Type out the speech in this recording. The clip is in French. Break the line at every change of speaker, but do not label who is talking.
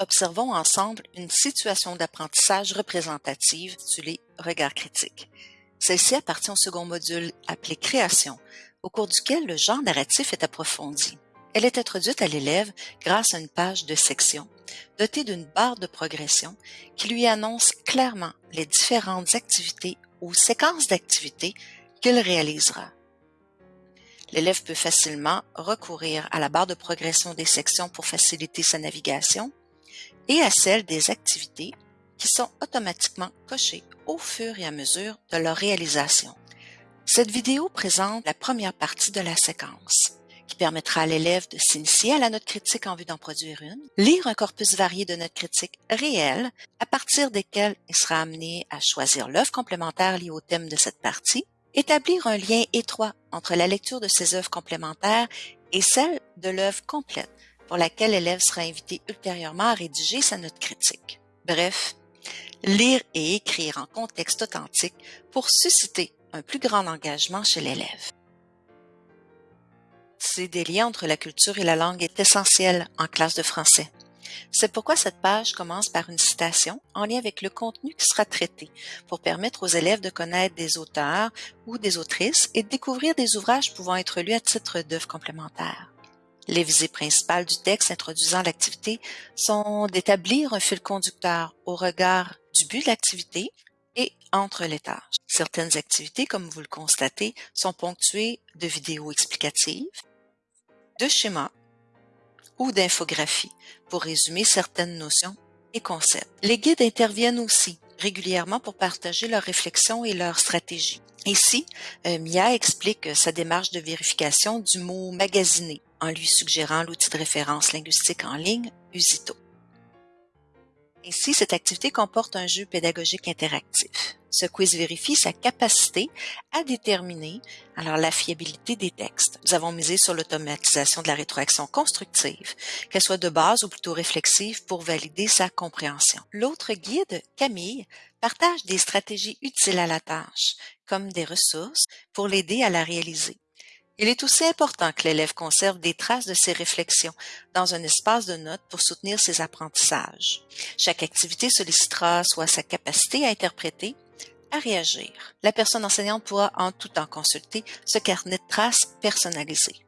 Observons ensemble une situation d'apprentissage représentative intitulée Regard critique. Celle-ci appartient au second module appelé Création, au cours duquel le genre narratif est approfondi. Elle est introduite à l'élève grâce à une page de section, dotée d'une barre de progression qui lui annonce clairement les différentes activités ou séquences d'activités qu'il réalisera. L'élève peut facilement recourir à la barre de progression des sections pour faciliter sa navigation et à celle des activités qui sont automatiquement cochées au fur et à mesure de leur réalisation. Cette vidéo présente la première partie de la séquence qui permettra à l'élève de s'initier à la note critique en vue d'en produire une, lire un corpus varié de notes critiques réelles à partir desquelles il sera amené à choisir l'œuvre complémentaire liée au thème de cette partie, établir un lien étroit entre la lecture de ces œuvres complémentaires et celle de l'œuvre complète pour laquelle l'élève sera invité ultérieurement à rédiger sa note critique. Bref, lire et écrire en contexte authentique pour susciter un plus grand engagement chez l'élève. Tisser des liens entre la culture et la langue est essentiel en classe de français. C'est pourquoi cette page commence par une citation en lien avec le contenu qui sera traité pour permettre aux élèves de connaître des auteurs ou des autrices et de découvrir des ouvrages pouvant être lus à titre d'œuvres complémentaires. Les visées principales du texte introduisant l'activité sont d'établir un fil conducteur au regard du but de l'activité et entre les tâches. Certaines activités, comme vous le constatez, sont ponctuées de vidéos explicatives, de schémas ou d'infographies pour résumer certaines notions et concepts. Les guides interviennent aussi régulièrement pour partager leurs réflexions et leurs stratégies. Ici, euh, Mia explique sa démarche de vérification du mot magasiné en lui suggérant l'outil de référence linguistique en ligne Usito. Ainsi, cette activité comporte un jeu pédagogique interactif. Ce quiz vérifie sa capacité à déterminer alors la fiabilité des textes. Nous avons misé sur l'automatisation de la rétroaction constructive, qu'elle soit de base ou plutôt réflexive pour valider sa compréhension. L'autre guide, Camille, partage des stratégies utiles à la tâche, comme des ressources pour l'aider à la réaliser. Il est aussi important que l'élève conserve des traces de ses réflexions dans un espace de notes pour soutenir ses apprentissages. Chaque activité sollicitera soit sa capacité à interpréter, à réagir. La personne enseignante pourra en tout temps consulter ce carnet de traces personnalisé.